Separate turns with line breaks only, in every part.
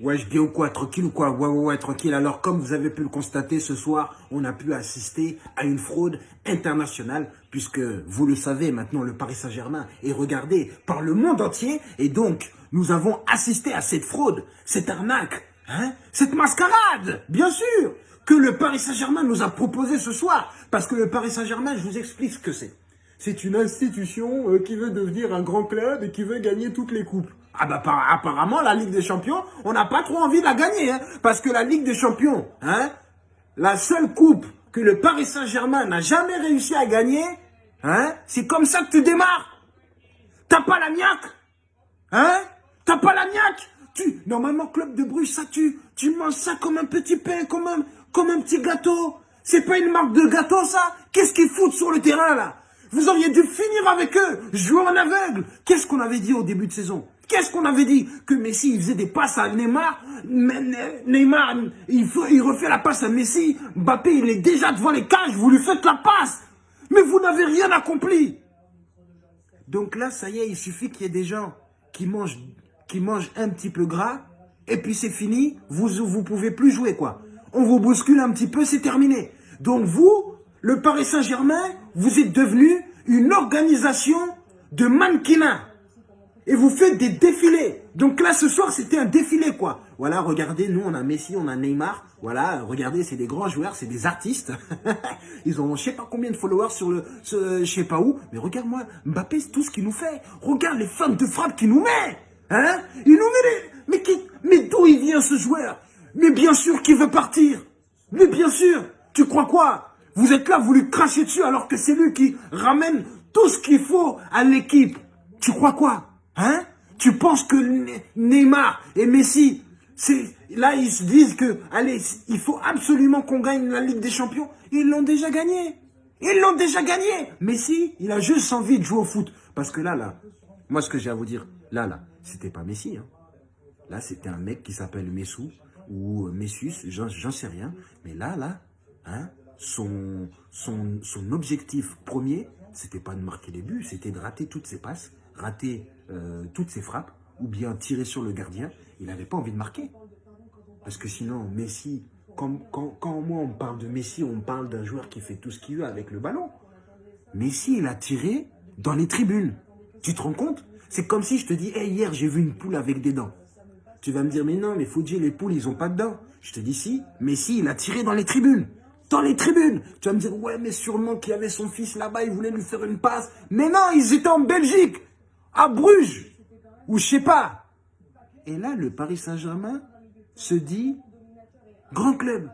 Ouais, je bien ou quoi Tranquille ou quoi? Ouais, ouais, ouais, tranquille. Alors, comme vous avez pu le constater ce soir, on a pu assister à une fraude internationale, puisque, vous le savez, maintenant, le Paris Saint-Germain est regardé par le monde entier. Et donc, nous avons assisté à cette fraude, cette arnaque, hein, cette mascarade, bien sûr, que le Paris Saint-Germain nous a proposé ce soir. Parce que le Paris Saint-Germain, je vous explique ce que c'est. C'est une institution euh, qui veut devenir un grand club et qui veut gagner toutes les coupes. Ah bah apparemment la Ligue des Champions, on n'a pas trop envie de la gagner, hein, parce que la Ligue des Champions, hein, la seule coupe que le Paris Saint-Germain n'a jamais réussi à gagner, hein, c'est comme ça que tu démarres. T'as pas la niaque, hein, t'as pas la niaque. Tu, normalement club de Bruges, ça tu, tu manges ça comme un petit pain, comme un, comme un petit gâteau. C'est pas une marque de gâteau ça. Qu'est-ce qu'ils foutent sur le terrain là? Vous auriez dû finir avec eux, jouer en aveugle. Qu'est-ce qu'on avait dit au début de saison? Qu'est-ce qu'on avait dit? Que Messi, il faisait des passes à Neymar. Neymar, il, il refait la passe à Messi. Mbappé, il est déjà devant les cages. Vous lui faites la passe. Mais vous n'avez rien accompli. Donc là, ça y est, il suffit qu'il y ait des gens qui mangent, qui mangent un petit peu gras. Et puis c'est fini. Vous vous pouvez plus jouer, quoi. On vous bouscule un petit peu, c'est terminé. Donc vous, le Paris Saint-Germain, vous êtes devenu une organisation de mannequinat et vous faites des défilés. Donc là, ce soir, c'était un défilé, quoi. Voilà, regardez, nous, on a Messi, on a Neymar. Voilà, regardez, c'est des grands joueurs, c'est des artistes. Ils ont je sais pas combien de followers sur le, je sais pas où. Mais regarde-moi, Mbappé, c'est tout ce qu'il nous fait. Regarde les femmes de frappe qu'il nous met. Hein Il nous met les... Mais, qui... mais d'où il vient, ce joueur? Mais bien sûr qu'il veut partir. Mais bien sûr. Tu crois quoi? Vous êtes là, vous lui crachez dessus alors que c'est lui qui ramène tout ce qu'il faut à l'équipe. Tu crois quoi Hein? Tu penses que Neymar et Messi, là ils se disent que il faut absolument qu'on gagne la Ligue des Champions. Ils l'ont déjà gagné. Ils l'ont déjà gagné. Messi, il a juste envie de jouer au foot parce que là là, moi ce que j'ai à vous dire, là là, c'était pas Messi hein. Là, c'était un mec qui s'appelle Messou ou Messus, j'en sais rien. Mais là, là, hein, son, objectif premier, c'était pas de marquer les buts, c'était de rater toutes ses passes, rater euh, toutes ses frappes ou bien tirer sur le gardien, il n'avait pas envie de marquer. Parce que sinon, Messi, quand, quand, moi on parle de Messi, on parle d'un joueur qui fait tout ce qu'il veut avec le ballon. Messi, il a tiré dans les tribunes. Tu te rends compte? C'est comme si je te dis, hier j'ai vu une poule avec des dents. Tu vas me dire, mais non, mais dire, les poules, ils ont pas de dents. Je te dis, si, Messi, il a tiré dans les tribunes. Dans les tribunes. Tu vas me dire, ouais, mais sûrement qu'il y avait son fils là-bas, il voulait lui faire une passe. Mais non, ils étaient en Belgique à Bruges, ou je sais pas. Et là, le Paris Saint-Germain se dit, grand club,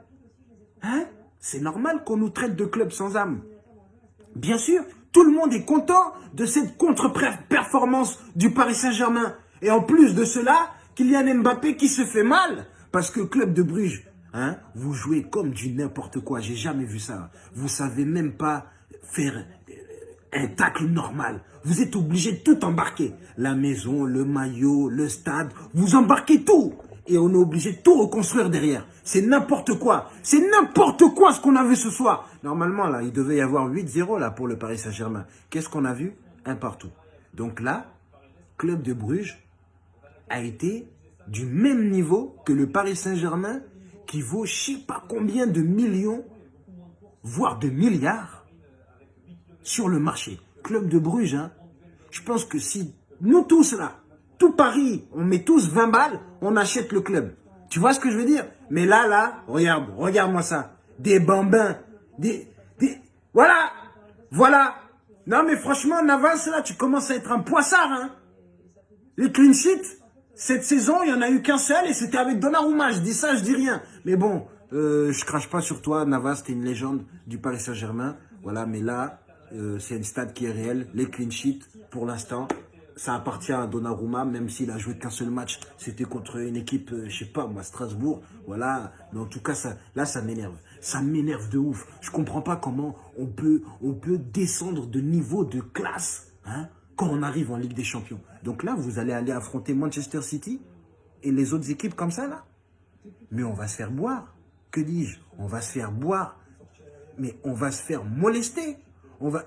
hein? C'est normal qu'on nous traite de club sans âme. Bien sûr, tout le monde est content de cette contre-performance du Paris Saint-Germain. Et en plus de cela, Kylian Mbappé qui se fait mal. Parce que club de Bruges, hein, vous jouez comme du n'importe quoi. J'ai jamais vu ça. Vous savez même pas faire un tacle normal. Vous êtes obligé de tout embarquer. La maison, le maillot, le stade, vous embarquez tout. Et on est obligé de tout reconstruire derrière. C'est n'importe quoi. C'est n'importe quoi ce qu'on a vu ce soir. Normalement, là, il devait y avoir 8-0 là pour le Paris Saint-Germain. Qu'est-ce qu'on a vu? Un partout. Donc là, Club de Bruges a été du même niveau que le Paris Saint-Germain qui vaut je sais pas combien de millions, voire de milliards sur le marché. Club de Bruges, hein. je pense que si nous tous là, tout Paris, on met tous 20 balles, on achète le club. Tu vois ce que je veux dire? Mais là, là, regarde, regarde-moi ça. Des bambins, des, des... Voilà, voilà. Non mais franchement, Navas, là, tu commences à être un poissard, hein. Les clean sheets, cette saison, il n'y en a eu qu'un seul et c'était avec Donnarumma. Je dis ça, je dis rien. Mais bon, euh, je crache pas sur toi, Navas, t'es une légende du Paris Saint-Germain. Voilà, mais là, euh, c'est une stade qui est réelle. Les clean sheets, pour l'instant, ça appartient à Donnarumma, même s'il a joué qu'un seul match. C'était contre une équipe, euh, je sais pas, moi, Strasbourg. Voilà. Mais en tout cas, ça, là, ça m'énerve. Ça m'énerve de ouf. Je comprends pas comment on peut, on peut descendre de niveau, de classe, hein, quand on arrive en Ligue des Champions. Donc là, vous allez aller affronter Manchester City et les autres équipes comme ça, là. Mais on va se faire boire. Que dis-je? On va se faire boire. Mais on va se faire molester. On va,